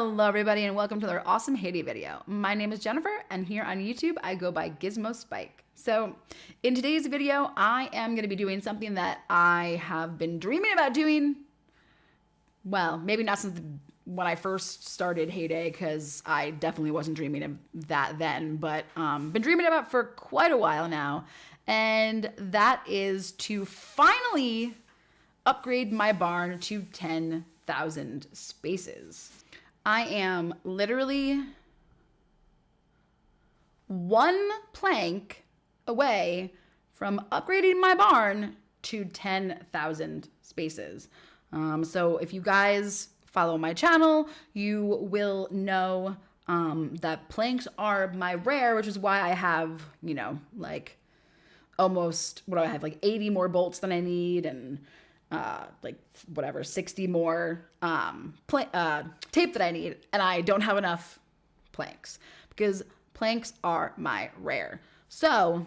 Hello everybody and welcome to their awesome Hay Day video. My name is Jennifer and here on YouTube I go by Gizmo Spike. So in today's video I am going to be doing something that I have been dreaming about doing. Well, maybe not since when I first started Hay Day because I definitely wasn't dreaming of that then, but um, been dreaming about for quite a while now. And that is to finally upgrade my barn to 10,000 spaces. I am literally one plank away from upgrading my barn to 10,000 spaces. Um, so if you guys follow my channel, you will know um, that planks are my rare, which is why I have, you know, like almost, what do I have, like 80 more bolts than I need and uh, like whatever 60 more um, pl- uh, tape that I need, and I don't have enough planks because planks are my rare. So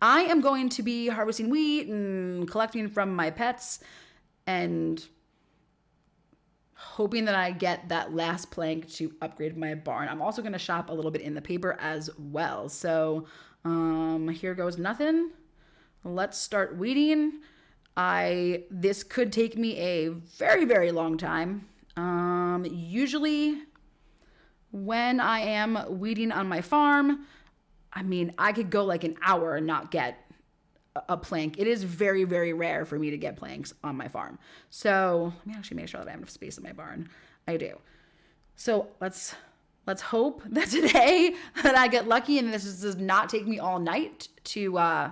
I am going to be harvesting wheat and collecting from my pets and hoping that I get that last plank to upgrade my barn. I'm also going to shop a little bit in the paper as well. So um, here goes nothing. Let's start weeding. I this could take me a very very long time. Um, usually, when I am weeding on my farm, I mean I could go like an hour and not get a plank. It is very very rare for me to get planks on my farm. So let me actually make sure that I have enough space in my barn. I do. So let's let's hope that today that I get lucky and this does not take me all night to uh,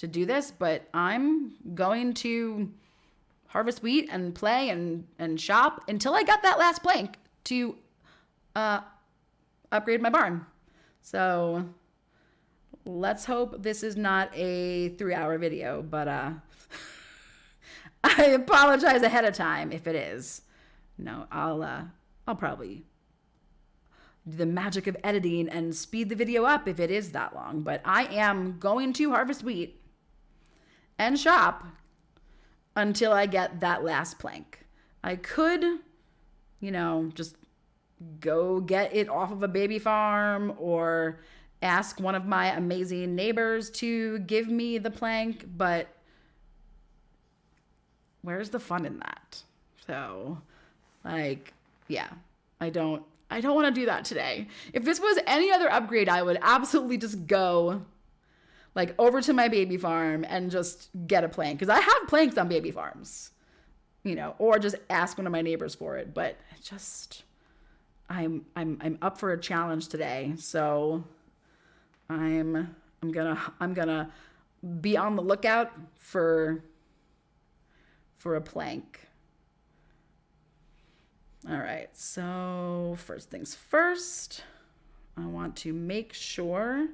to do this, but I'm going to harvest wheat and play and, and shop until I got that last plank to uh, upgrade my barn. So let's hope this is not a three hour video, but uh, I apologize ahead of time if it is. No, I'll uh, I'll probably do the magic of editing and speed the video up if it is that long. But I am going to harvest wheat and shop until I get that last plank. I could, you know, just go get it off of a baby farm or ask one of my amazing neighbors to give me the plank, but where's the fun in that? So, like, yeah, I don't I don't want to do that today. If this was any other upgrade, I would absolutely just go like over to my baby farm and just get a plank because I have planks on baby farms, you know, or just ask one of my neighbors for it. But just I'm I'm I'm up for a challenge today, so I'm I'm gonna I'm gonna be on the lookout for for a plank. All right, so first things first, I want to make sure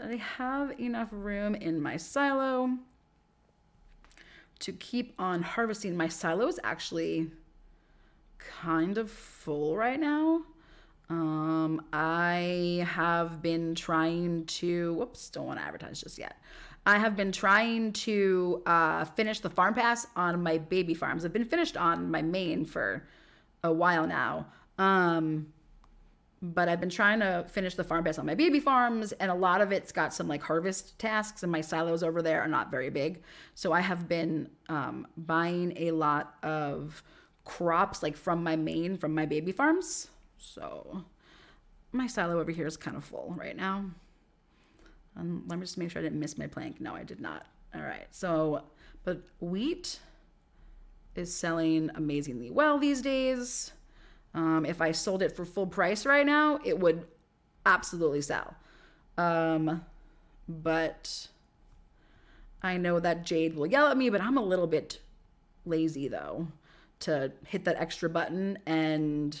I have enough room in my silo to keep on harvesting. My silo is actually kind of full right now. Um, I have been trying to, whoops, don't want to advertise just yet. I have been trying to uh, finish the farm pass on my baby farms. I've been finished on my main for a while now. Um, but I've been trying to finish the farm pass on my baby farms, and a lot of it's got some like harvest tasks, and my silos over there are not very big. So I have been um, buying a lot of crops like from my main, from my baby farms. So my silo over here is kind of full right now. And let me just make sure I didn't miss my plank. No, I did not. All right. So, but wheat is selling amazingly well these days. Um, if I sold it for full price right now, it would absolutely sell. Um, but I know that Jade will yell at me, but I'm a little bit lazy though to hit that extra button and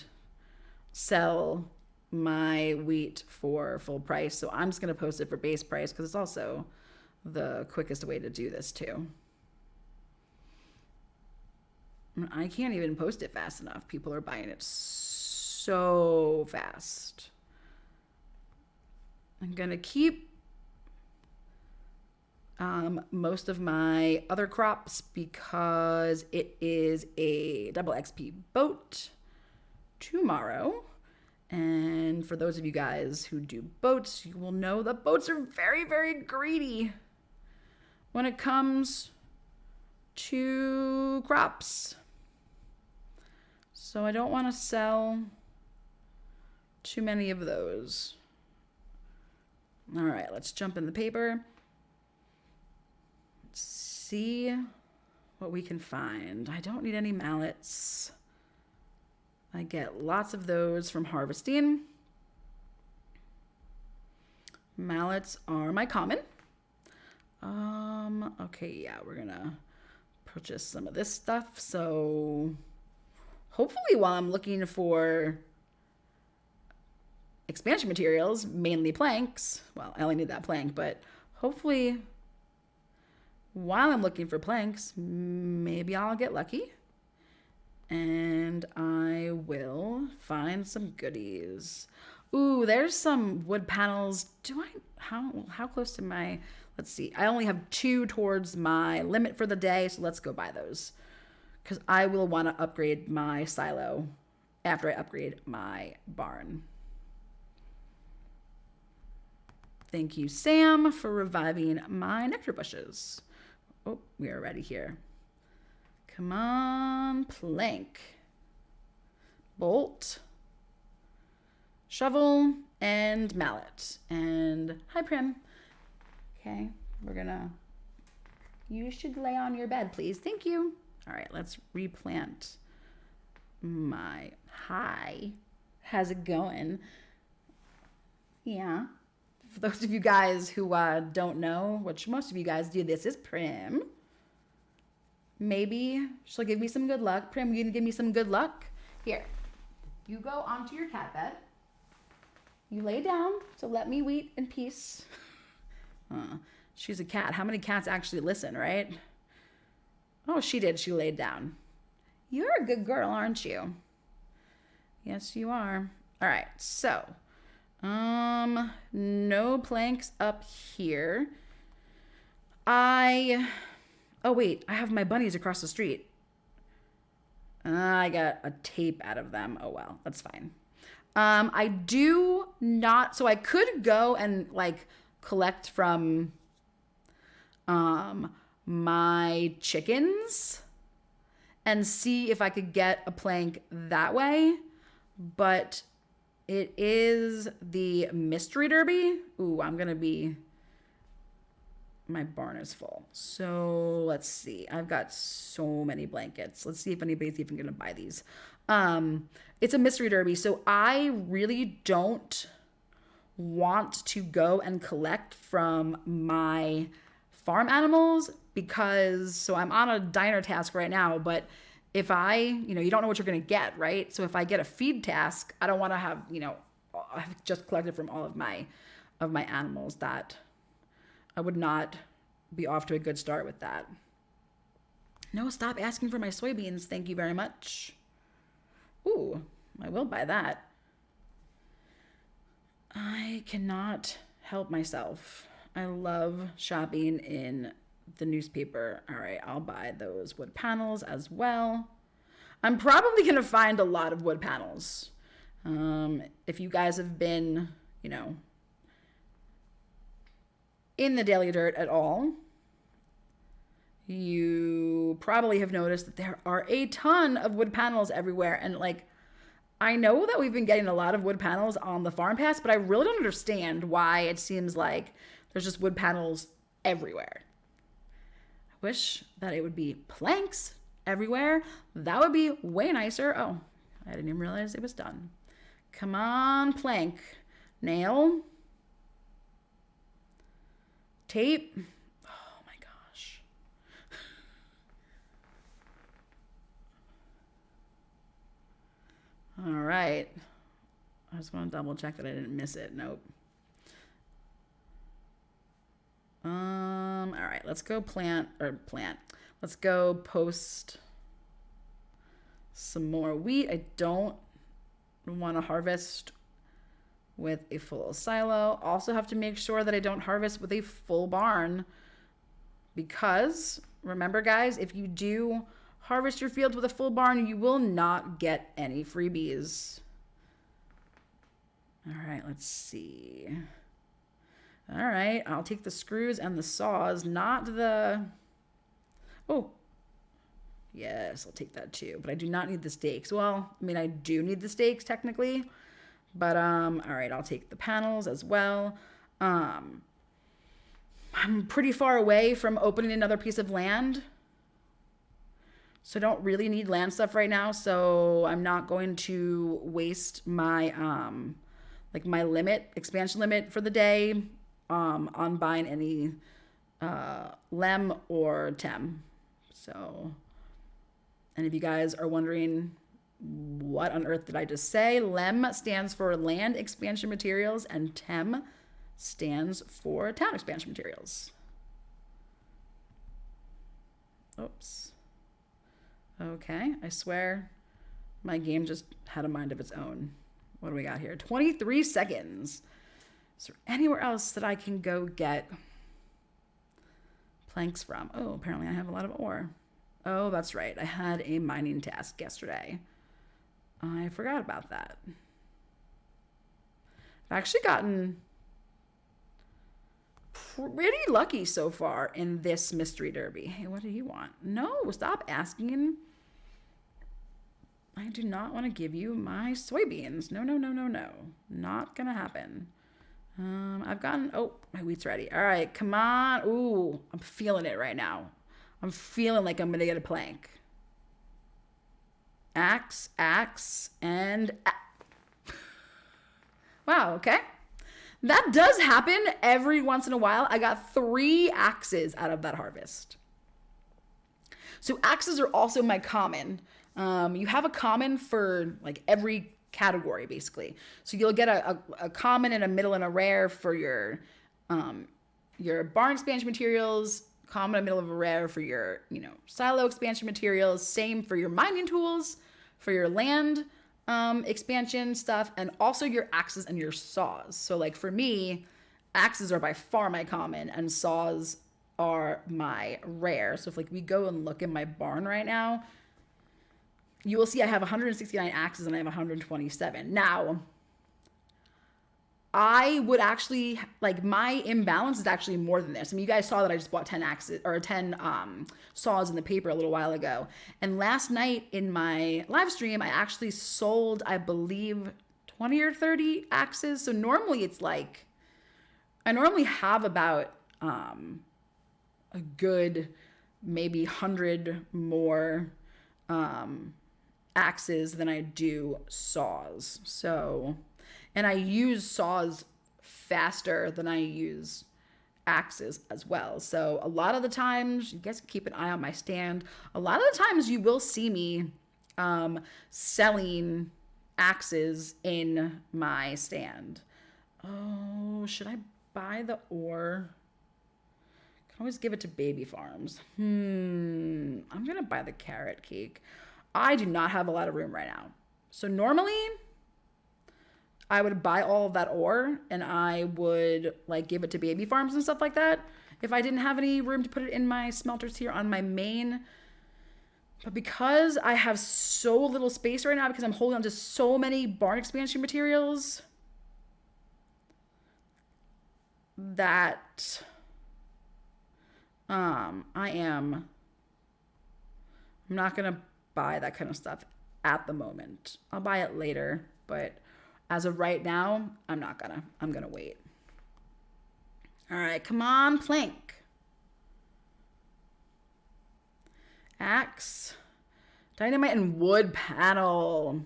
sell my wheat for full price. So I'm just going to post it for base price because it's also the quickest way to do this too. I can't even post it fast enough. People are buying it so fast. I'm going to keep um, most of my other crops because it is a double XP boat tomorrow. And for those of you guys who do boats, you will know that boats are very, very greedy when it comes to crops. So I don't want to sell too many of those. All right, let's jump in the paper. Let's see what we can find. I don't need any mallets. I get lots of those from harvesting. Mallets are my common. Um, okay, yeah, we're gonna purchase some of this stuff. So hopefully while I'm looking for expansion materials, mainly planks, well, I only need that plank, but hopefully while I'm looking for planks, maybe I'll get lucky and I will find some goodies. Ooh, there's some wood panels. Do I, how, how close to my, let's see. I only have two towards my limit for the day, so let's go buy those. Because I will want to upgrade my silo after I upgrade my barn. Thank you, Sam, for reviving my nectar bushes. Oh, we are ready here. Come on, plank. Bolt. Shovel and mallet. And hi, Prim. Okay, we're gonna. You should lay on your bed, please. Thank you. All right, let's replant my. Hi. How's it going? Yeah. For those of you guys who uh, don't know, which most of you guys do, this is Prim. Maybe she'll give me some good luck. Prim, you gonna give me some good luck? Here, you go onto your cat bed. You lay down, so let me wait in peace. She's a cat. How many cats actually listen, right? Oh, she did. She laid down. You're a good girl, aren't you? Yes, you are. All right, so, um, no planks up here. I Oh, wait, I have my bunnies across the street. Uh, I got a tape out of them. Oh, well, that's fine. Um, I do not, so I could go and like collect from um, my chickens and see if I could get a plank that way. But it is the mystery derby. Ooh, I'm going to be my barn is full. So let's see. I've got so many blankets. Let's see if anybody's even going to buy these. Um, it's a mystery derby. So I really don't want to go and collect from my farm animals because so I'm on a diner task right now, but if I, you know, you don't know what you're going to get, right? So if I get a feed task, I don't want to have, you know, I've just collected from all of my of my animals that I would not be off to a good start with that. No, stop asking for my soybeans. Thank you very much. Ooh, I will buy that. I cannot help myself. I love shopping in the newspaper. All right, I'll buy those wood panels as well. I'm probably going to find a lot of wood panels. Um, if you guys have been, you know, in the Daily Dirt at all, you probably have noticed that there are a ton of wood panels everywhere. And like, I know that we've been getting a lot of wood panels on the farm pass, but I really don't understand why it seems like there's just wood panels everywhere. Wish that it would be planks everywhere. That would be way nicer. Oh, I didn't even realize it was done. Come on, plank. Nail. Tape. Oh my gosh. All right. I just want to double check that I didn't miss it. Nope. Um, Um, all right, let's go plant or plant. Let's go post some more wheat. I don't want to harvest with a full silo. Also have to make sure that I don't harvest with a full barn because remember guys, if you do harvest your fields with a full barn, you will not get any freebies. All right, let's see. All right, I'll take the screws and the saws, not the... Oh, yes, I'll take that too. But I do not need the stakes. Well, I mean, I do need the stakes technically. But, um, all right, I'll take the panels as well. Um, I'm pretty far away from opening another piece of land. So I don't really need land stuff right now. So I'm not going to waste my, um, like my limit, expansion limit for the day um, on buying any uh, Lem or Tem. So, and if you guys are wondering what on earth did I just say, Lem stands for Land Expansion Materials and Tem stands for Town Expansion Materials. Oops. Okay, I swear my game just had a mind of its own. What do we got here? 23 seconds. Is there anywhere else that I can go get planks from? Oh, apparently I have a lot of ore. Oh, that's right. I had a mining task yesterday. I forgot about that. I've actually gotten pretty lucky so far in this mystery derby. Hey, what do you want? No, stop asking I do not want to give you my soybeans. No, no, no, no, no. Not going to happen. Um, I've gotten, oh, my wheat's ready. All right, come on. Ooh, I'm feeling it right now. I'm feeling like I'm going to get a plank. Axe, axe, and wow, okay. That does happen every once in a while. I got three axes out of that harvest. So axes are also my common. Um, you have a common for like every category basically. So you'll get a, a, a common and a middle and a rare for your um, your barn expansion materials, common and middle of a rare for your you know silo expansion materials. Same for your mining tools, for your land um, expansion stuff, and also your axes and your saws. So like for me, axes are by far my common, and saws are my rare. So if like we go and look in my barn right now, you will see I have 169 axes and I have 127. Now, I would actually like my imbalance is actually more than this. I mean, you guys saw that I just bought 10 axes or 10 um, saws in the paper a little while ago. And last night in my live stream, I actually sold, I believe, 20 or 30 axes. So normally it's like, I normally have about um, a good maybe 100 more um, axes than I do saws. So, and I use saws faster than I use axes as well. So a lot of the times, you guys keep an eye on my stand. A lot of the times you will see me um, selling axes in my stand. Oh, should I buy the ore? Can always give it to baby farms. Hmm, I'm gonna buy the carrot cake. I do not have a lot of room right now. So normally I would buy all of that ore and I would like give it to baby farms and stuff like that if I didn't have any room to put it in my smelters here on my main. But because I have so little space right now because I'm holding on to so many barn expansion materials that um I am I'm not going to buy that kind of stuff at the moment. I'll buy it later, but as of right now, I'm not gonna. I'm gonna wait. All right, come on, plank. Axe, dynamite, and wood panel.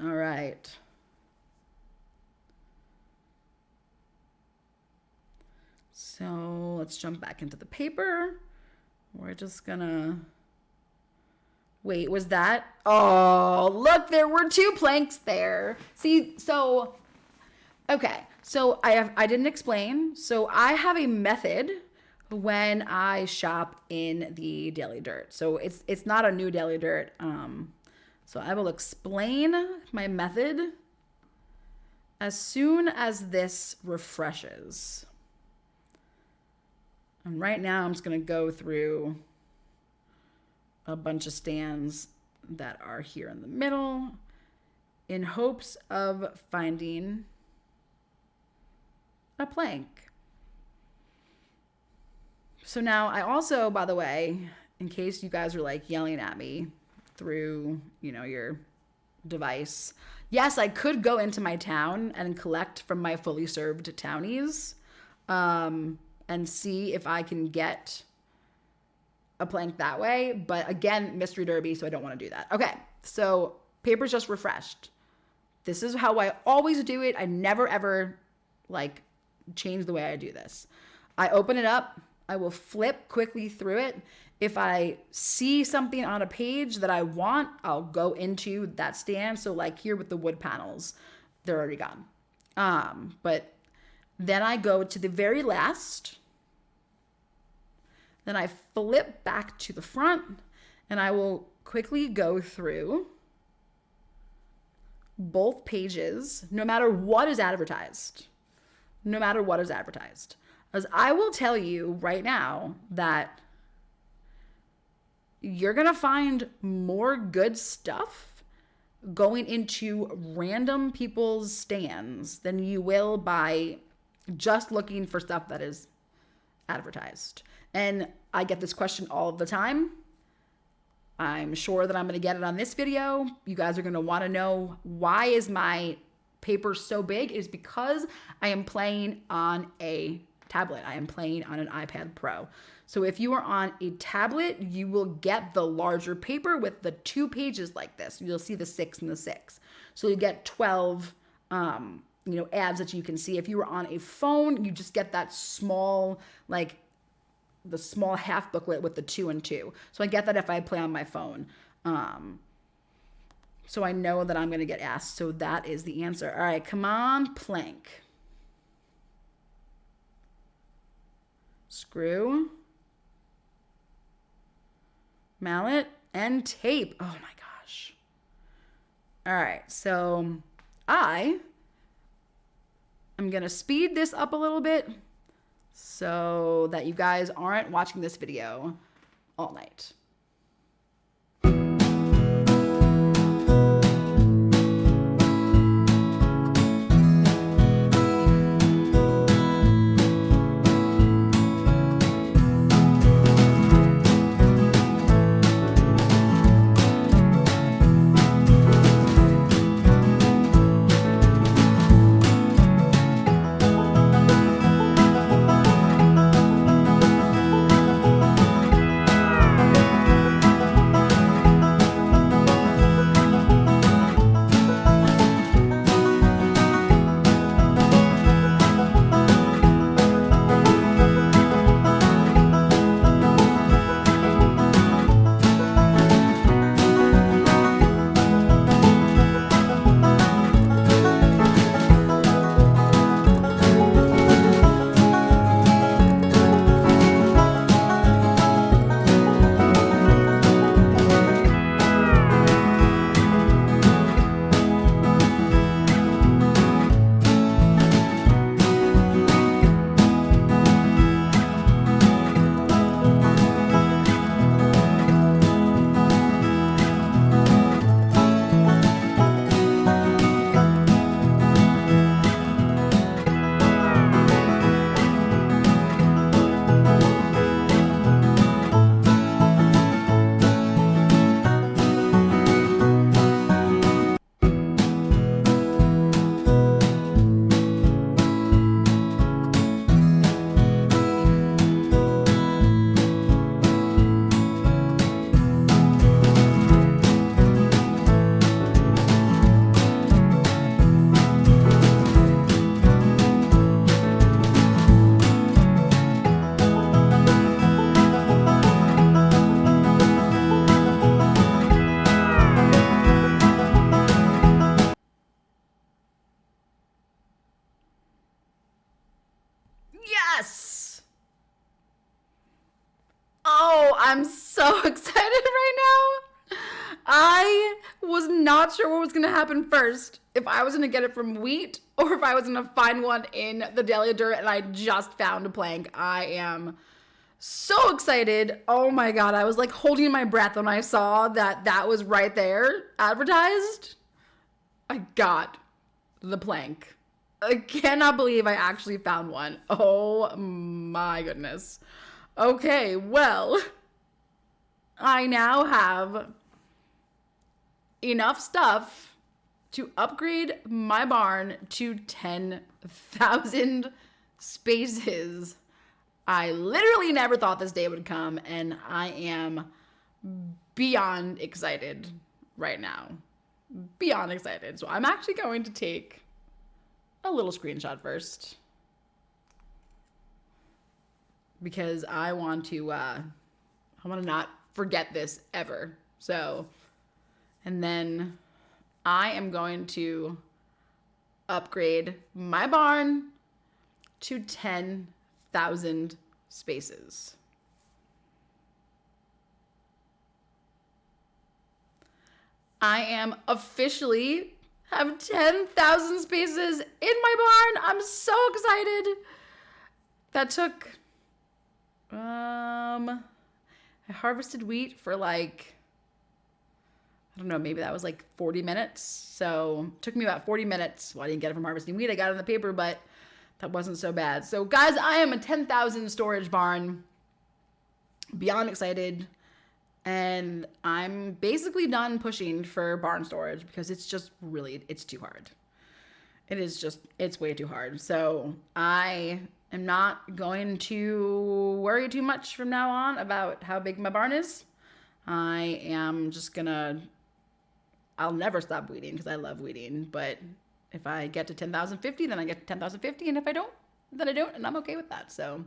All right. So let's jump back into the paper. We're just gonna, wait, was that? Oh, look, there were two planks there. See, so, okay. So I have, I didn't explain. So I have a method when I shop in the Daily Dirt. So it's, it's not a new Daily Dirt. Um, so I will explain my method as soon as this refreshes, and right now I'm just going to go through a bunch of stands that are here in the middle in hopes of finding a plank. So now I also, by the way, in case you guys are like yelling at me through, you know, your device, yes, I could go into my town and collect from my fully served townies um, and see if I can get a plank that way. But again, mystery derby, so I don't want to do that. Okay, so paper's just refreshed. This is how I always do it. I never ever like change the way I do this. I open it up. I will flip quickly through it. If I see something on a page that I want, I'll go into that stand. So like here with the wood panels, they're already gone. Um, but then I go to the very last. Then I flip back to the front and I will quickly go through both pages, no matter what is advertised. No matter what is advertised. As I will tell you right now that you're going to find more good stuff going into random people's stands than you will by just looking for stuff that is advertised. And I get this question all the time. I'm sure that I'm going to get it on this video. You guys are going to want to know why is my paper so big is because I am playing on a tablet. I am playing on an iPad Pro. So if you are on a tablet, you will get the larger paper with the two pages like this. You'll see the six and the six. So you get 12 um, you know, ads that you can see. If you were on a phone, you just get that small, like the small half booklet with the two and two. So I get that if I play on my phone. Um, so I know that I'm going to get asked. So that is the answer. All right, come on, plank. Screw, mallet, and tape. Oh my gosh. All right, so I going to speed this up a little bit so that you guys aren't watching this video all night. Was going to happen first. If I was going to get it from wheat or if I was going to find one in the Daily Dirt and I just found a plank. I am so excited. Oh my God. I was like holding my breath when I saw that that was right there advertised. I got the plank. I cannot believe I actually found one. Oh my goodness. Okay, well, I now have enough stuff to upgrade my barn to 10,000 spaces. I literally never thought this day would come, and I am beyond excited right now. Beyond excited. So I'm actually going to take a little screenshot first because I want to uh I want to not forget this ever. So and then I am going to upgrade my barn to 10,000 spaces. I am officially have 10,000 spaces in my barn. I'm so excited. That took um I harvested wheat for like I don't know, maybe that was like 40 minutes. So took me about 40 minutes. Well, I didn't get it from harvesting wheat. I got it on the paper, but that wasn't so bad. So guys, I am a 10,000 storage barn. Beyond excited. And I'm basically done pushing for barn storage because it's just really, it's too hard. It is just, it's way too hard. So I am not going to worry too much from now on about how big my barn is. I am just gonna I'll never stop weeding because I love weeding. But if I get to 10,050, then I get to 10,050. And if I don't, then I don't. And I'm okay with that. So,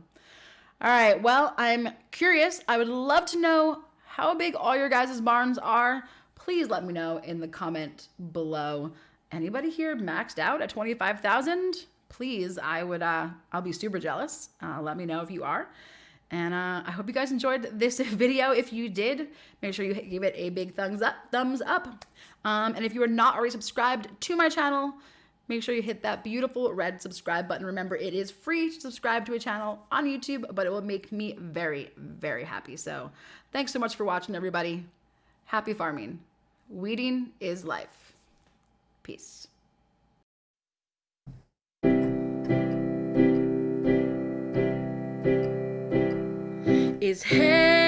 all right. Well, I'm curious. I would love to know how big all your guys' barns are. Please let me know in the comment below. Anybody here maxed out at 25,000? Please, I would, uh, I'll be super jealous. Uh, let me know if you are. And uh, I hope you guys enjoyed this video. If you did, make sure you give it a big thumbs up. Thumbs up. Um, and if you are not already subscribed to my channel, make sure you hit that beautiful red subscribe button. Remember, it is free to subscribe to a channel on YouTube, but it will make me very, very happy. So thanks so much for watching, everybody. Happy farming. Weeding is life. Peace. His head.